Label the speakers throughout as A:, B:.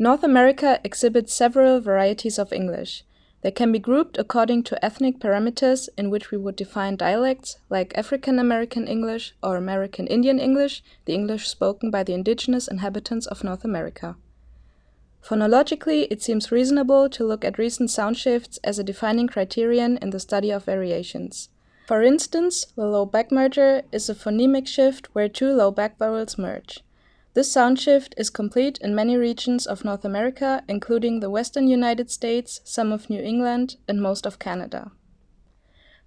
A: North America exhibits several varieties of English. They can be grouped according to ethnic parameters in which we would define dialects like African American English or American Indian English, the English spoken by the indigenous inhabitants of North America. Phonologically, it seems reasonable to look at recent sound shifts as a defining criterion in the study of variations. For instance, the low back merger is a phonemic shift where two low back vowels merge. This sound shift is complete in many regions of North America, including the western United States, some of New England, and most of Canada.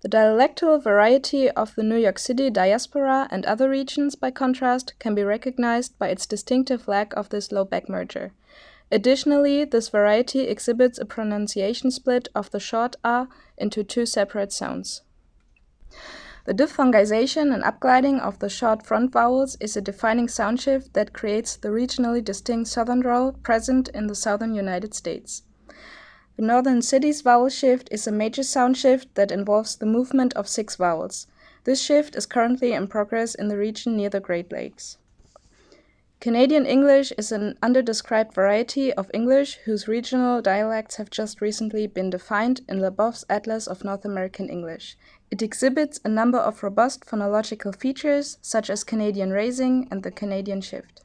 A: The dialectal variety of the New York City diaspora and other regions, by contrast, can be recognized by its distinctive lack of this low back merger. Additionally, this variety exhibits a pronunciation split of the short a into two separate sounds. The diphthongization and upgliding of the short front vowels is a defining sound shift that creates the regionally distinct southern drawl present in the southern United States. The northern cities vowel shift is a major sound shift that involves the movement of six vowels. This shift is currently in progress in the region near the Great Lakes. Canadian English is an underdescribed variety of English whose regional dialects have just recently been defined in Labov's Atlas of North American English. It exhibits a number of robust phonological features, such as Canadian raising and the Canadian shift.